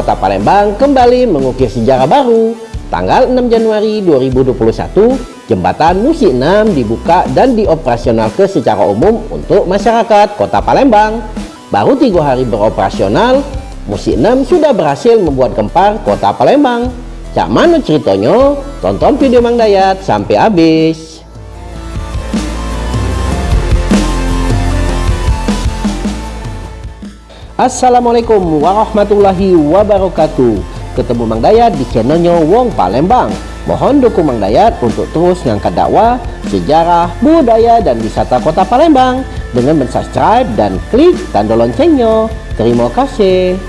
kota Palembang kembali mengukir sejarah baru. Tanggal 6 Januari 2021, Jembatan Musi 6 dibuka dan dioperasionalkan secara umum untuk masyarakat kota Palembang. Baru tiga hari beroperasional, Musi 6 sudah berhasil membuat gempar kota Palembang. Cak mana ceritanya? Tonton video Mang Dayat sampai habis. Assalamualaikum warahmatullahi wabarakatuh. Ketemu Mang Dayat di channelnya Wong Palembang. Mohon dukung Mang Dayat untuk terus ngangkat dakwah, sejarah, budaya, dan wisata kota Palembang dengan mensubscribe dan klik tanda loncengnya. Terima kasih.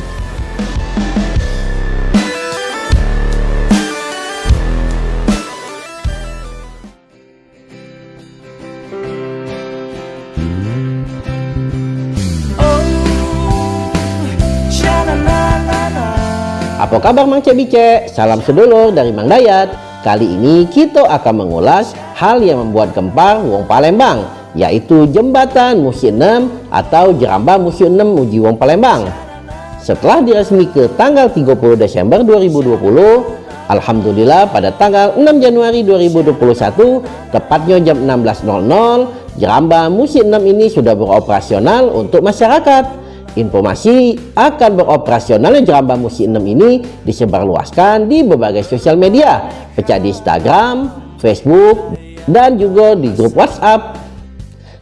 Apa kabar Mang Cebice? Salam sedulur dari Mang Dayat. Kali ini kita akan mengulas hal yang membuat gempar Wong Palembang, yaitu Jembatan Musim 6 atau Jeramba Musim 6 Uji Wong Palembang. Setelah diresmi ke tanggal 30 Desember 2020, Alhamdulillah pada tanggal 6 Januari 2021, tepatnya jam 16.00, Jeramba Musim 6 ini sudah beroperasional untuk masyarakat. Informasi akan beroperasionalnya Jeramba Musi 6 ini disebarluaskan di berbagai sosial media, pecah di Instagram, Facebook, dan juga di grup WhatsApp.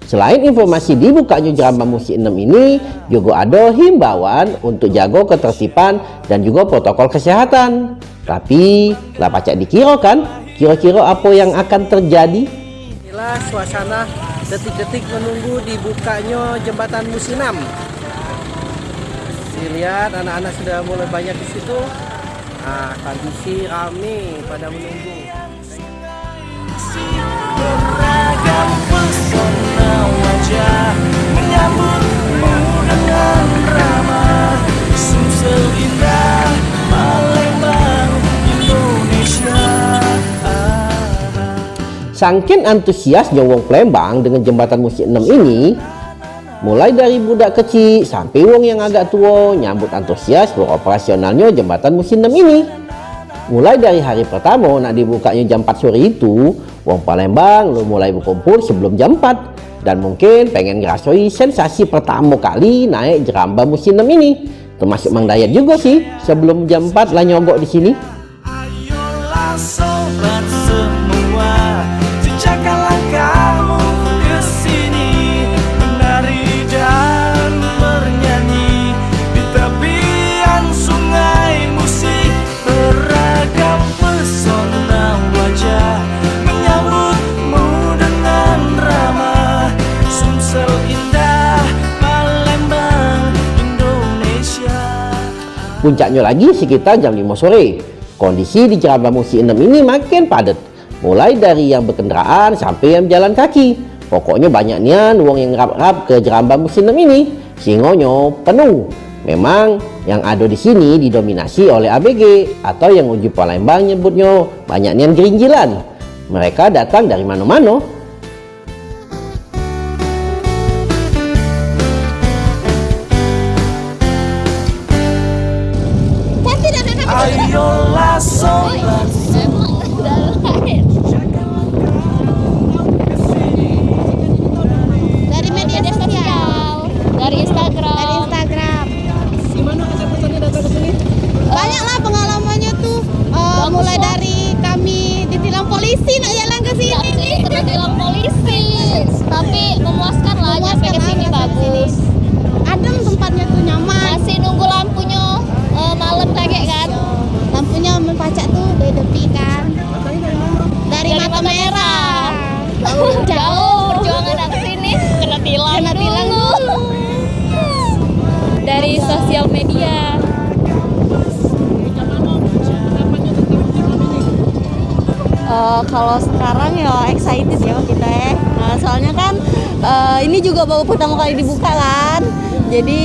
Selain informasi dibukanya Jeramba Musi 6 ini, juga ada himbauan untuk jaga ketertiban dan juga protokol kesehatan. Tapi, lah pacak dikira kan? Kira-kira apa yang akan terjadi? Inilah suasana detik-detik menunggu dibukanya jembatan Musi 6 lihat anak-anak sudah mulai banyak di situ. Nah kondisi rame pada menunggu. Beragam pesona wajah menyambutmu dengan ramah Sumsel indah Palembang Indonesia. Sangkin antusiasnya Wong Palembang dengan jembatan musik 6 ini Mulai dari budak kecil sampai wong yang agak tua nyambut antusias beroperasionalnya jembatan musim 6 ini. Mulai dari hari pertama nak dibukanya jam 4 sore itu, wong Palembang lu mulai berkumpul sebelum jam 4 dan mungkin pengen ngerasoi sensasi pertama kali naik jeramba musim 6 ini. Termasuk Mang Dayat juga sih sebelum jam 4 lah nyogok di sini. Ayolah Puncaknya lagi sekitar jam 5 sore. Kondisi di Jeramba Musi 6 ini makin padat. Mulai dari yang berkendaraan sampai yang jalan kaki. Pokoknya banyak nian uang yang rap-rap ke Jeramba Musi 6 ini. Singonya penuh. Memang yang ada di sini didominasi oleh ABG atau yang uji Palembang nyebutnya banyak nian gerinjilan. Mereka datang dari mana-mana Eh, kalau sekarang ya excited ya kita ya. Nah, soalnya kan eh, ini juga baru pertama kali dibuka kan. Jadi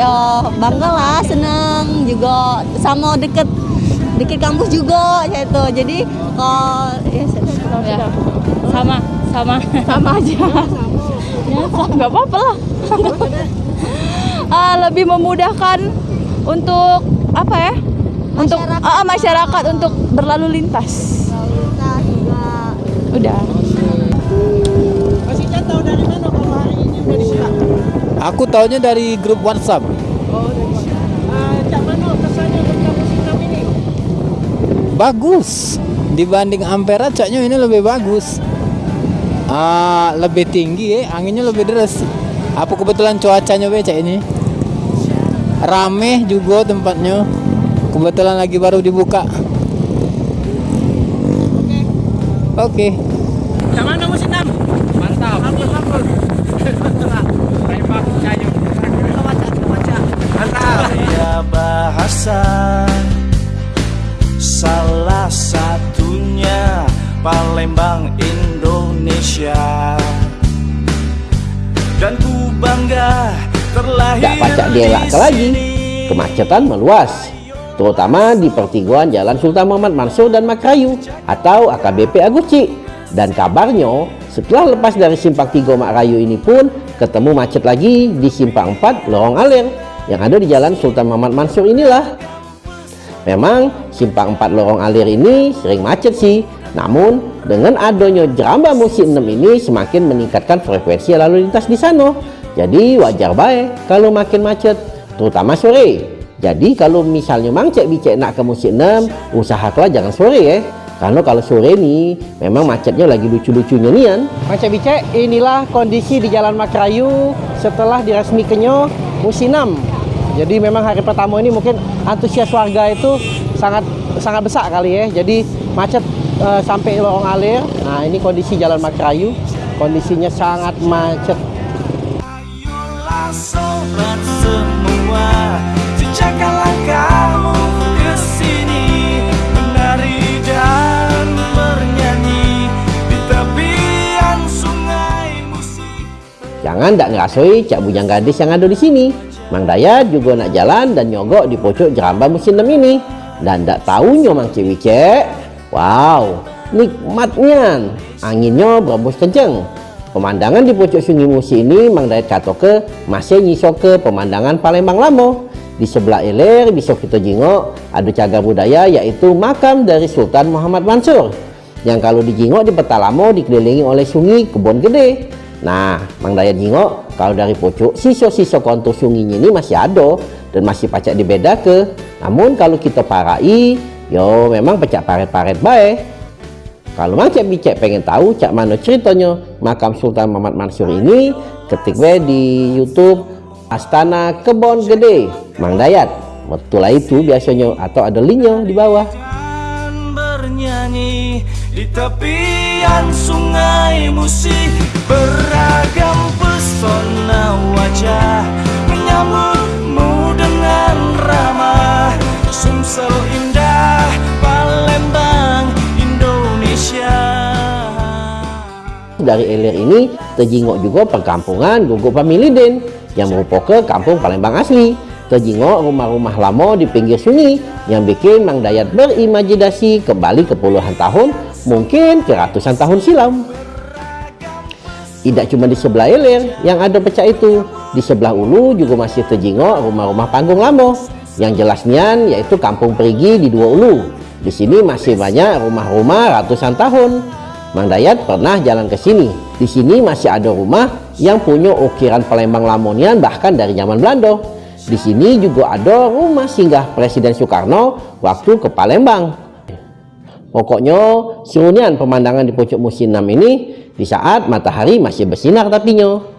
ya bangga lah, seneng juga sama deket deket kampus juga gitu. Jadi kalau ya Ya. Sama, sama. sama aja. ya, nggak apa-apa lah. Ah, lebih memudahkan untuk apa ya? Untuk Masyarakat. ah, masyarakat untuk berlalu lintas. Kita juga Udah. Mas Ica tahu dari mana kalau hari ini udah dibuka? Aku taunya dari grup WhatsApp. Oh, dari? Ah, Cak Mano kesannya tentang musim enam ini? Bagus. Dibanding Ampera, caknya ini lebih bagus. Ah, lebih tinggi, eh. anginnya lebih deras. Apa kebetulan cuacanya becak ini? Rame juga tempatnya. Kebetulan lagi baru dibuka. Oke. Cak Mano musim enam? Mantap. Ampun, ampun. Mantap. Saya bahasa Salah satunya Palembang Indonesia Dan ku bangga terlahir Tak pacak di dielak lagi, sini. kemacetan meluas, terutama di pertigaan Jalan Sultan Muhammad Mansur dan Makrayu atau AKBP Aguci. Dan kabarnya, setelah lepas dari Simpang 3 Makrayu ini pun ketemu macet lagi di Simpang 4 Lorong Alir yang ada di Jalan Sultan Muhammad Mansur inilah. Memang Simpang 4 Lorong Alir ini sering macet sih, namun dengan adanya Jeramba Musim 6 ini semakin meningkatkan frekuensi lalu lintas di sana. Jadi wajar baik kalau makin macet, terutama sore. Jadi kalau misalnya Mang Cek Bicek nak ke Musim 6, usahakanlah jangan sore ya. Karena kalau sore nih memang macetnya lagi lucu-lucunya nian. Mang Cek Bicek, inilah kondisi di Jalan Makrayu setelah diresmikannya musim 6. Jadi memang hari pertama ini mungkin antusias warga itu sangat sangat besar kali ya. Jadi macet eh, sampai lorong alir. Nah, ini kondisi Jalan Makrayu. Kondisinya sangat macet. Ayolah sobat semua Jangan tak ngerasoi cak bujang gadis yang ada di sini. Mang Dayat juga nak jalan dan nyogok di pojok jeramba musim 6 ini. Dan tak tahunya Mang Cik Wicek. Wow, nikmatnya. Anginnya berembus kenceng. Pemandangan di pojok sungai Musi ini Mang Dayat kata ke masih nyisok ke pemandangan Palembang Lamo. Di sebelah ilir bisa kita jingok ada cagar budaya yaitu makam dari Sultan Muhammad Mansur. Yang kalau dijingok di peta lamo dikelilingi oleh sungai kebun gede. Nah, Mang Dayat jingok kalau dari pojok sisa-sisa kontur sungainya ini masih ada dan masih pacak dibeda ke. Namun kalau kita parai, yo memang pecah paret-paret baik. Kalau Mang Cek Bicek pengen tahu cak mana ceritanya makam Sultan Muhammad Mansur ini, ketik di YouTube Astana Kebon Gede Mang Dayat. Betul lah itu biasanya atau ada linknya di bawah. Dan bernyanyi di tepian sungai musik Beragam pesona wajah Menyambutmu dengan ramah Sumsel indah Palembang Indonesia Dari ilir ini terjingok juga perkampungan Guguk Pamiliden yang merupakan kampung Palembang asli. Terjingok rumah-rumah lama di pinggir sungai yang bikin Mang Dayat berimajinasi kembali ke puluhan tahun, mungkin ke ratusan tahun silam. Tidak cuma di sebelah ilir yang ada pecah itu, di sebelah ulu juga masih terjingok rumah-rumah panggung lama. Yang jelasnya yaitu kampung perigi di dua ulu. Di sini masih banyak rumah-rumah ratusan tahun. Mang Dayat pernah jalan ke sini. Di sini masih ada rumah yang punya ukiran Palembang Lamonian bahkan dari zaman Belanda. Di sini juga ada rumah singgah Presiden Soekarno waktu ke Palembang. Pokoknya serunian pemandangan di pucuk musim 6 ini di saat matahari masih bersinar tapinya.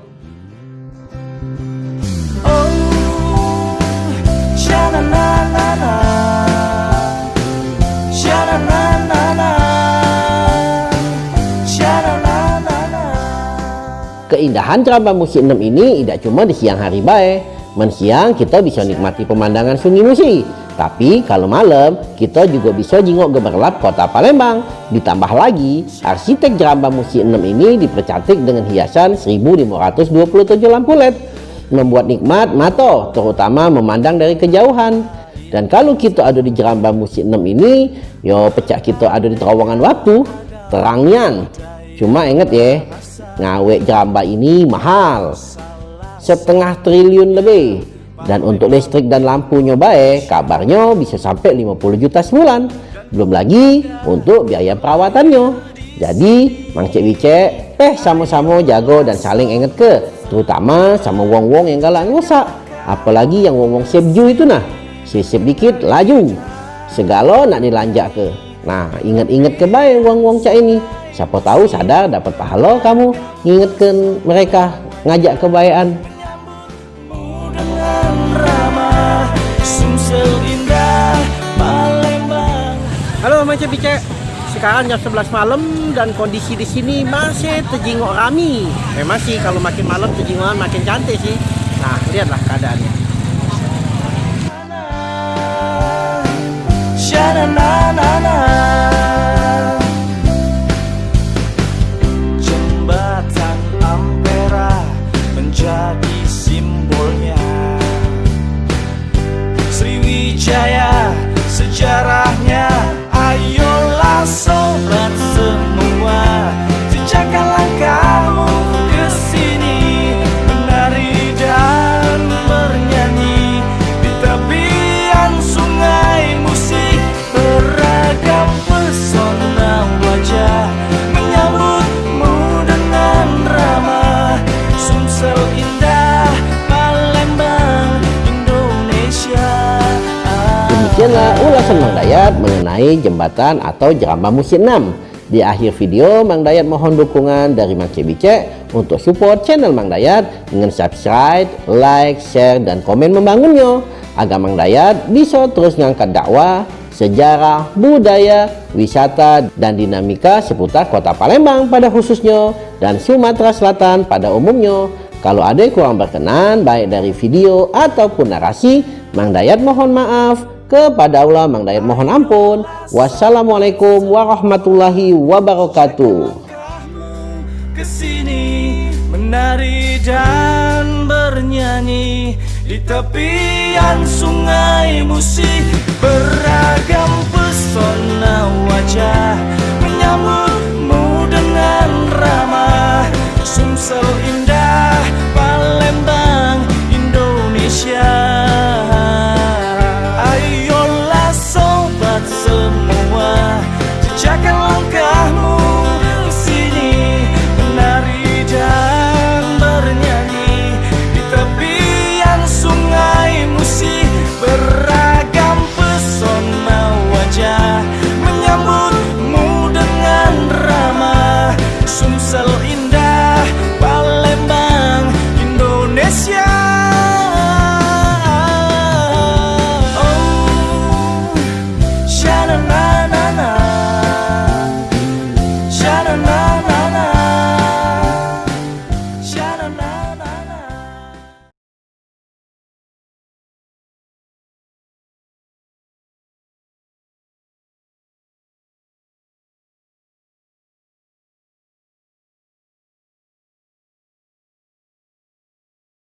Keindahan Jeramba Musim 6 ini tidak cuma di siang hari baik. Mensiang kita bisa nikmati pemandangan Sungai Musi. Tapi kalau malam kita juga bisa jingok gemerlap kota Palembang. Ditambah lagi, arsitek Jeramba Musim 6 ini dipercantik dengan hiasan 1527 lampu LED. Membuat nikmat mata, terutama memandang dari kejauhan. Dan kalau kita ada di Jeramba Musim 6 ini, yo pecah kita ada di terowongan waktu, terangnya. Cuma inget ya, ngawek Jeramba ini mahal setengah triliun lebih Dan untuk listrik dan lampunya baik, kabarnya bisa sampai 50 juta sebulan. Belum lagi untuk biaya perawatannya. Jadi, Mang Cik Bicek, teh sama-sama jago dan saling inget ke, terutama sama wong-wong yang galak ngosak. Apalagi yang wong-wong sebju itu nah, sisip dikit laju. Segala nak dilanjak ke. Nah, inget-inget ke baik wong-wong cak ini. Siapa tahu sadar dapat pahala kamu ngingetkan mereka ngajak Palembang Halo Mang Cek Bicek. Sekarang jam 11 malam dan kondisi di sini masih terjingok rami. Memang sih kalau makin malam terjingokan makin cantik sih. Nah, lihatlah keadaannya. Sha-na-na-na-na try Demikianlah ulasan Mang Dayat mengenai jembatan atau Jerambah Musim 6. Di akhir video, Mang Dayat mohon dukungan dari Mang Cik Bicek untuk support channel Mang Dayat dengan subscribe, like, share, dan komen membangunnya agar Mang Dayat bisa terus ngangkat dakwah, sejarah, budaya, wisata, dan dinamika seputar kota Palembang pada khususnya dan Sumatera Selatan pada umumnya. Kalau ada yang kurang berkenan baik dari video ataupun narasi, Mang Dayat mohon maaf. Kepada Allah Mang Dayat mohon ampun. Wassalamualaikum warahmatullahi wabarakatuh. ke sini menari dan bernyanyi di tepian sungai musik beragam pesona wajah menyambutmu dengan ramah Sumsel indah